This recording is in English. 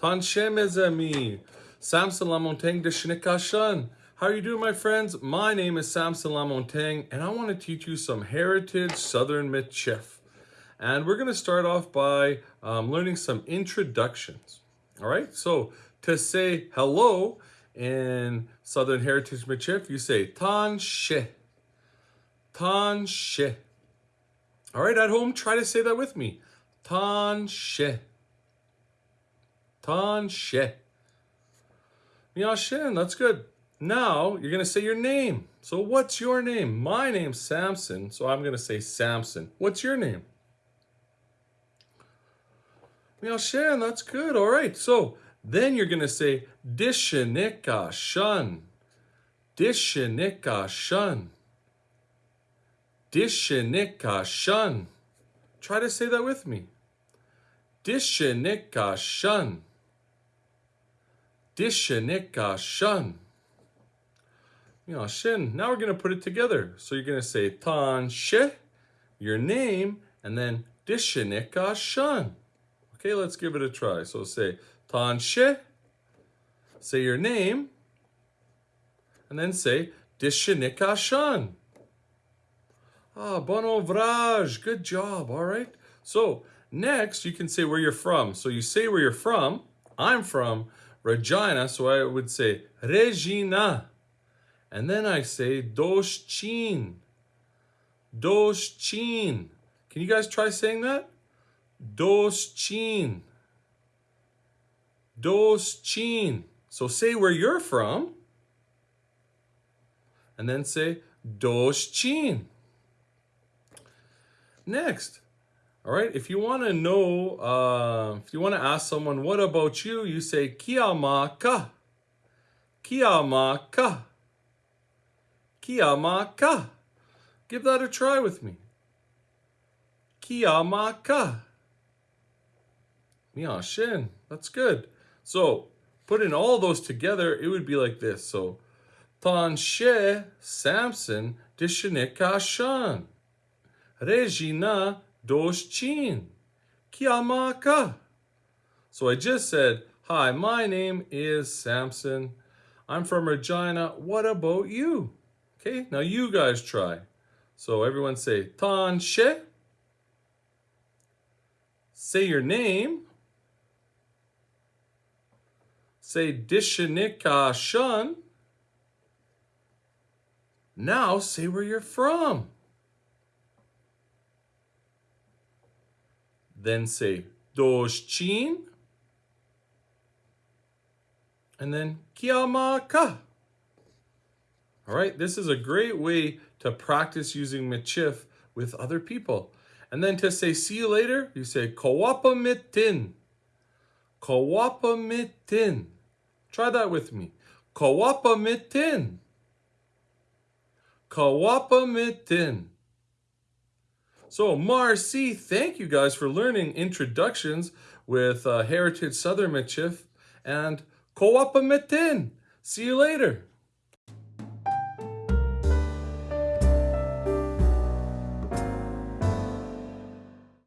Tanshe mes amis. Samson Lamontagne de Shnikashan. How are you doing, my friends? My name is Samson Lamontagne, and I want to teach you some Heritage Southern Michif. And we're going to start off by um, learning some introductions. All right, so to say hello in Southern Heritage Michif, you say Tanshe. Tanshe. All right, at home, try to say that with me. Tanshe. Miyashin, that's good. Now, you're going to say your name. So what's your name? My name's Samson, so I'm going to say Samson. What's your name? Miyashin, that's good. All right, so then you're going to say Dishanika Shun. Dishanika Shun. Dishanika Shun. Try to say that with me. Dishanika Shun. Dishanika Shun. Shin. Now we're going to put it together. So you're going to say Tan She, your name, and then Dishanika Shun. Okay, let's give it a try. So say Tan She, say your name, and then say Dishanika Shun. Ah, bon Vraj, good job, all right? So next you can say where you're from. So you say where you're from. I'm from Regina, so I would say Regina. And then I say Doshchin. Doshchin. Can you guys try saying that? Doshchin. Doshchin. So say where you're from. And then say Doshchin. Next, all right, if you want to know, uh, if you want to ask someone, what about you? You say, Kiamaka. Kiamaka. Kiamaka. Give that a try with me. Kiamaka. Miyashin. That's good. So, putting all those together, it would be like this. So, Tanshe Samson Dishinikashan. Regina Doshchin. Kiamaka. So I just said, hi, my name is Samson. I'm from Regina. What about you? Okay, now you guys try. So everyone say, Tanshe. Say your name. Say Dishanika Shun. Now say where you're from. Then say Doshchin. And then Kiamaka. All right, this is a great way to practice using Michif with other people. And then to say see you later, you say Kawapamitin. Kawapamitin. Try that with me. Kawapamitin. Kawapamitin. So Marcy, thank you guys for learning introductions with uh, Heritage Southern Michif and Kawapamitin. See you later.